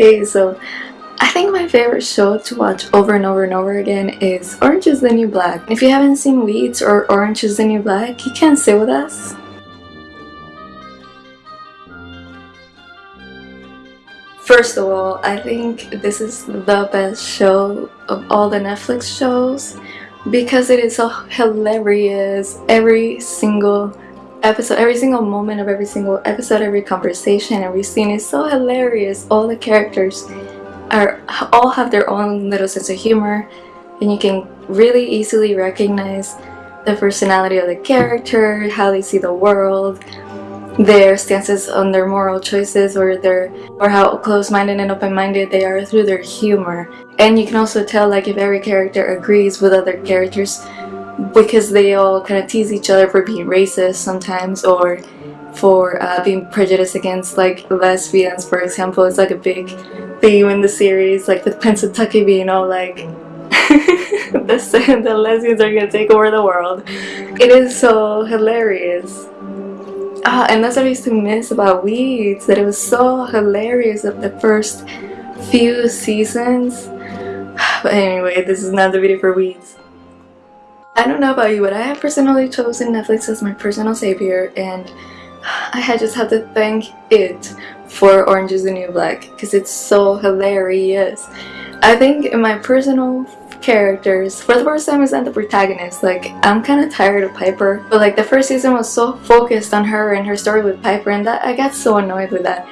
Hey, so I think my favorite show to watch over and over and over again is Orange is the New Black. If you haven't seen Weeds or Orange is the New Black, you can stay with us. First of all, I think this is the best show of all the Netflix shows because it is so hilarious. Every single episode, every single moment of every single episode, every conversation, every scene is so hilarious. All the characters are all have their own little sense of humor and you can really easily recognize the personality of the character, how they see the world, their stances on their moral choices or their or how close-minded and open-minded they are through their humor. And you can also tell like if every character agrees with other characters because they all kind of tease each other for being racist sometimes or for uh, being prejudiced against like lesbians for example. It's like a big theme in the series like the Pennsatucky being all like the, the lesbians are gonna take over the world. It is so hilarious. Ah, and that's what I used to miss about Weeds that it was so hilarious of the first few seasons. But anyway this is not the video for Weeds I don't know about you, but I have personally chosen Netflix as my personal savior and I had just have to thank it for Orange is the New Black because it's so hilarious. I think in my personal characters, for the first time is not the protagonist, like I'm kind of tired of Piper, but like the first season was so focused on her and her story with Piper and that I got so annoyed with that.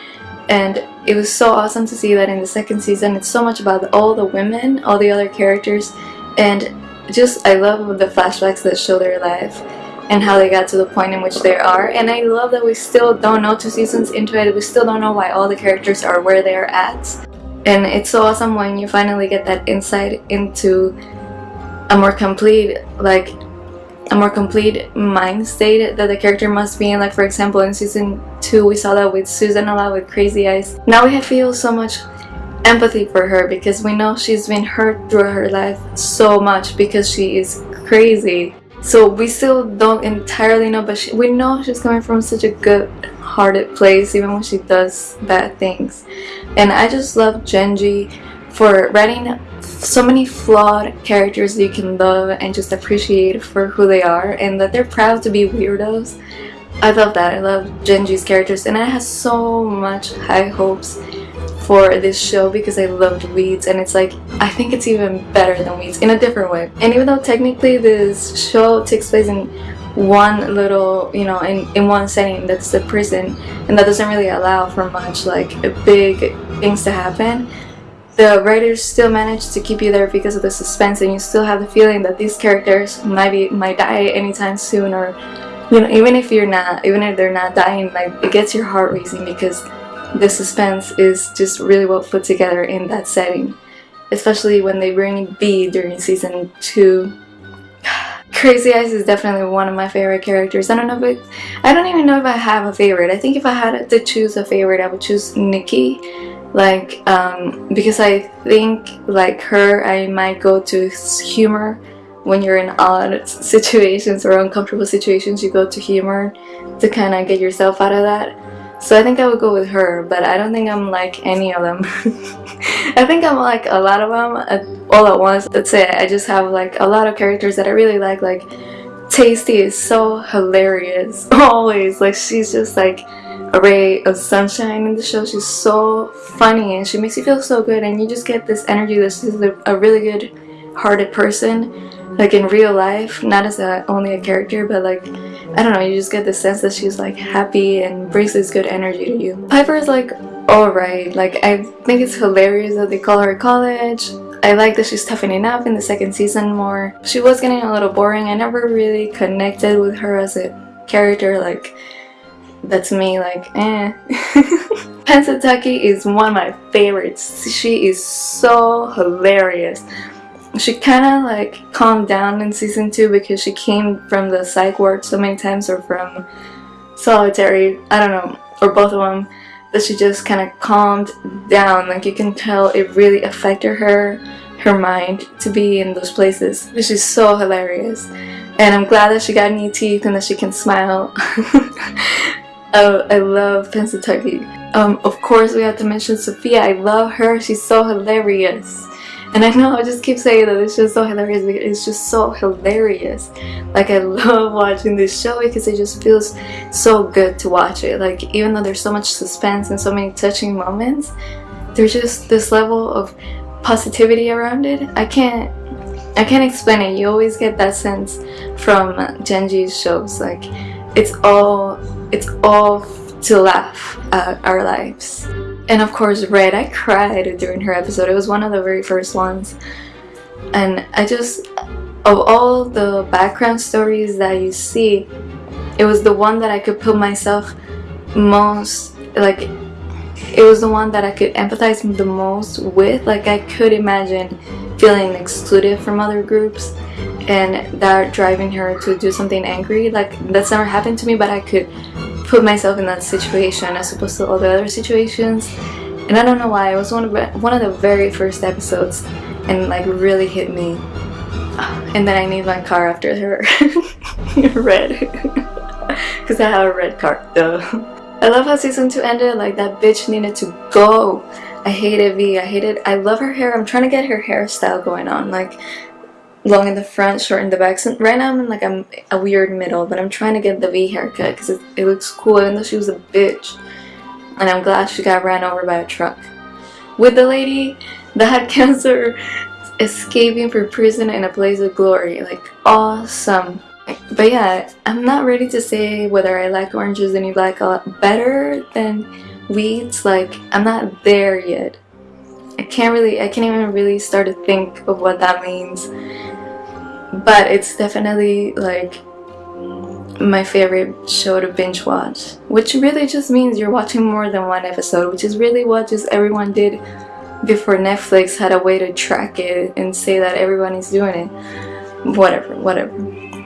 And it was so awesome to see that in the second season it's so much about all the women, all the other characters, and just I love the flashbacks that show their life and how they got to the point in which they are. And I love that we still don't know two seasons into it we still don't know why all the characters are where they're at. And it's so awesome when you finally get that insight into a more complete like a more complete mind state that the character must be in. Like for example in season 2 we saw that with Susan a lot with Crazy Eyes. Now we have feel so much empathy for her because we know she's been hurt through her life so much because she is crazy. So we still don't entirely know, but she, we know she's coming from such a good-hearted place even when she does bad things. And I just love Jenji for writing so many flawed characters you can love and just appreciate for who they are and that they're proud to be weirdos. I love that. I love Jenji's characters and I have so much high hopes for this show because I loved Weeds and it's like I think it's even better than Weeds in a different way. And even though technically this show takes place in one little you know in, in one setting that's the prison and that doesn't really allow for much like big things to happen the writers still manage to keep you there because of the suspense and you still have the feeling that these characters might be might die anytime soon or you know even if you're not even if they're not dying like it gets your heart racing because the suspense is just really well put together in that setting especially when they bring Vee during season 2 Crazy Eyes is definitely one of my favorite characters. I don't know if it, I don't even know if I have a favorite. I think if I had to choose a favorite, I would choose Nikki. Like, um, because I think like her, I might go to humor when you're in odd situations or uncomfortable situations. You go to humor to kind of get yourself out of that. So I think I would go with her, but I don't think I'm like any of them. I think I'm like a lot of them at, all at once. That's it. I just have like a lot of characters that I really like. Like Taystee is so hilarious. Always. Like she's just like a ray of sunshine in the show. She's so funny and she makes you feel so good and you just get this energy that she's a really good hearted person like in real life not as a, only a character but like I don't know you just get the sense that she's like happy and brings this good energy to you. Piper is like alright. Like I think it's hilarious that they call her college. I like that she's toughening up in the second season more. She was getting a little boring. I never really connected with her as a character like that's me like eh. Pennsatucky is one of my favorites. She is so hilarious she kind of like calmed down in season 2 because she came from the psych ward so many times or from solitary, I don't know, or both of them that she just kind of calmed down like you can tell it really affected her her mind to be in those places she's so hilarious and I'm glad that she got new teeth and that she can smile I, I love Pennsatucky Um, of course, we have to mention Sophia. I love her. She's so hilarious. And I know I just keep saying that it's just so hilarious because it's just so hilarious. Like I love watching this show because it just feels so good to watch it. Like even though there's so much suspense and so many touching moments, there's just this level of positivity around it. I can't I can't explain it. You always get that sense from Jenji's shows. Like it's all it's all to laugh at our lives. And of course Red, I cried during her episode. It was one of the very first ones. And I just, of all the background stories that you see, it was the one that I could put myself most, like, it was the one that I could empathize the most with. Like, I could imagine feeling excluded from other groups and that driving her to do something angry. Like, that's never happened to me, but I could put myself in that situation as opposed to all the other situations. And I don't know why it was one of one of the very first episodes and like really hit me. And then I named my car after her. Red. Because I have a red car though. I love how season 2 ended like that bitch needed to go. I hated Vee I hated I love her hair I'm trying to get her hairstyle going on like long in the front, short in the back. So right now I'm in like a, a weird middle, but I'm trying to get the Vee haircut because it, it looks cool even though she was a bitch. And I'm glad she got ran over by a truck. With the lady that had cancer escaping from prison in a blaze of glory. Like awesome. But yeah, I'm not ready to say whether I like oranges the New Black a lot better than Weeds. Like I'm not there yet. I can't really, I can't even really start to think of what that means. But it's definitely like my favorite show to binge watch. Which really just means you're watching more than one episode, which is really what just everyone did before Netflix had a way to track it and say that everyone is doing it. Whatever, whatever.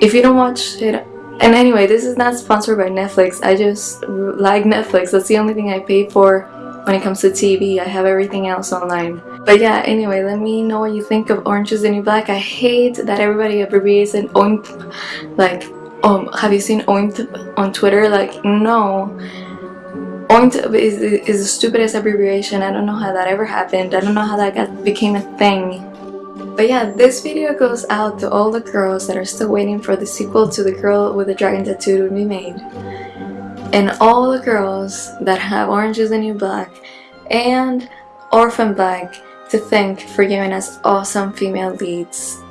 If you don't watch it, and anyway, this is not sponsored by Netflix. I just like Netflix. That's the only thing I pay for when it comes to TV. I have everything else online. But yeah, anyway, let me know what you think of Orange is the New Black. I hate that everybody abbreviates it OINT. Like, um, have you seen OINT on Twitter? Like, no. OINT is, is the stupidest abbreviation. I don't know how that ever happened. I don't know how that got became a thing. But yeah, this video goes out to all the girls that are still waiting for the sequel to The Girl with the Dragon Tattoo to be made and all the girls that have Orange is the New Black and Orphan Black to thank for giving us awesome female leads